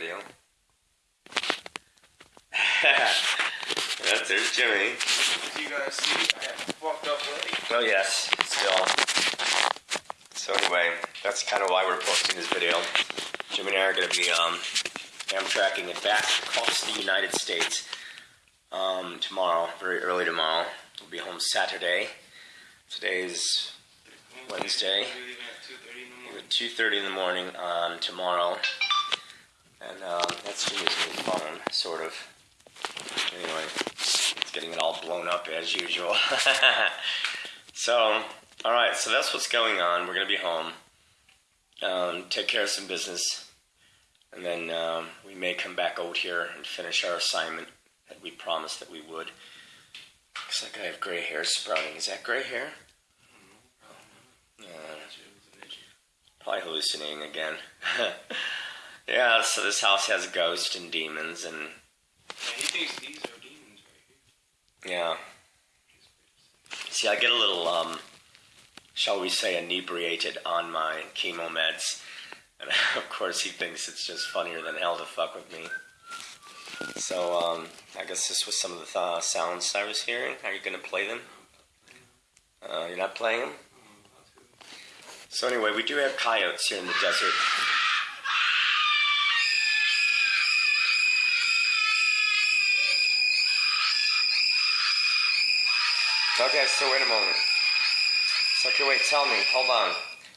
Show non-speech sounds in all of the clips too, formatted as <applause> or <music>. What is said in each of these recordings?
video. <laughs> That's there's Jimmy. As you guys see, I have fucked up. Oh yes, still. So anyway, that's kind of why we're posting this video. Jimmy and I are going to be um, Amtraking it back across the United States um, tomorrow, very early tomorrow. We'll be home Saturday. Today's Wednesday. 2.30 in the morning on um, tomorrow and um, that's Jimmy's new phone, sort of. Anyway, it's getting it all blown up as usual. <laughs> so, all right, so that's what's going on. We're gonna be home, um, take care of some business, and then um, we may come back out here and finish our assignment that we promised that we would. Looks like I have gray hair sprouting. Is that gray hair? Yeah. Probably hallucinating again. <laughs> yeah, so this house has ghosts and demons, and Yeah, he thinks these are demons right here. yeah. See, I get a little, um, shall we say, inebriated on my chemo meds, and <laughs> of course he thinks it's just funnier than hell to fuck with me. So, um, I guess this was some of the th- sounds I was hearing. Are you gonna play them? Uh, you're not playing them? So anyway, we do have coyotes here in the desert. Okay, so wait a moment. So, okay, wait, tell me, hold on.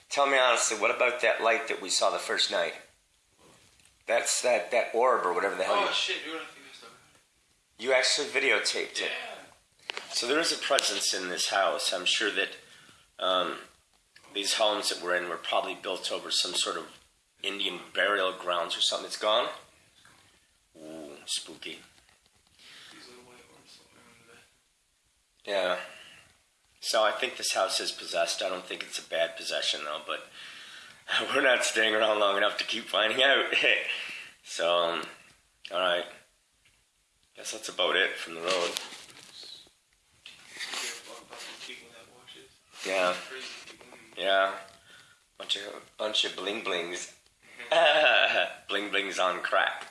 Tell me honestly, what about that light that we saw the first night? That's that, that orb or whatever the hell Oh you, shit, think you actually videotaped it. Yeah. So there is a presence in this house. I'm sure that um, these homes that we're in were probably built over some sort of Indian burial grounds or something. It's gone. Ooh, spooky. These little white orbs floating around the bed. Yeah. So I think this house is possessed. I don't think it's a bad possession though, but <laughs> we're not staying around long enough to keep finding out. <laughs> so, um, all right. Guess that's about it from the road. Yeah. Yeah, bunch of bunch of bling blings, <laughs> bling blings on crack.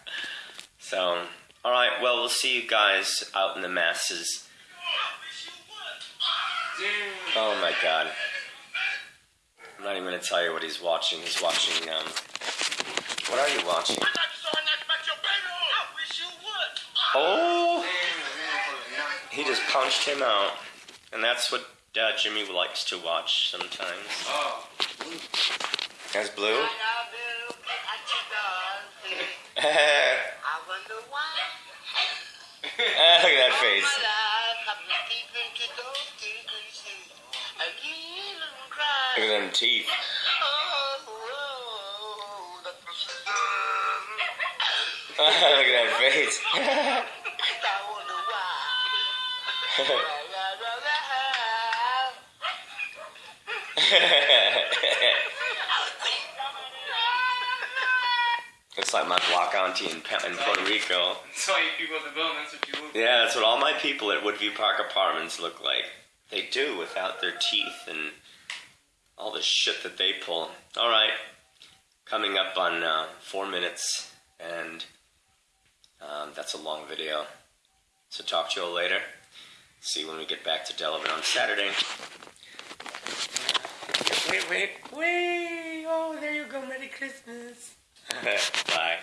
So, all right. Well, we'll see you guys out in the masses. Oh my God! I'm not even gonna tell you what he's watching. He's watching. Um, what are you watching? Oh, he just punched him out, and that's what uh, Jimmy likes to watch sometimes. Oh. That's blue. I <laughs> wonder why. <laughs> Look at that face. Look at them teeth. <laughs> Look at that face. I wonder why. La, la, la, la. Like my block auntie in, in Puerto Rico. So you people at the that's what you look Yeah, that's what all my people at Woodview Park Apartments look like. They do without their teeth and all the shit that they pull. All right, coming up on uh, four minutes, and um, that's a long video. So talk to you all later. See when we get back to Delavan on Saturday. Wait, wait, wait! Oh, there you go. Merry Christmas. <laughs> Bye.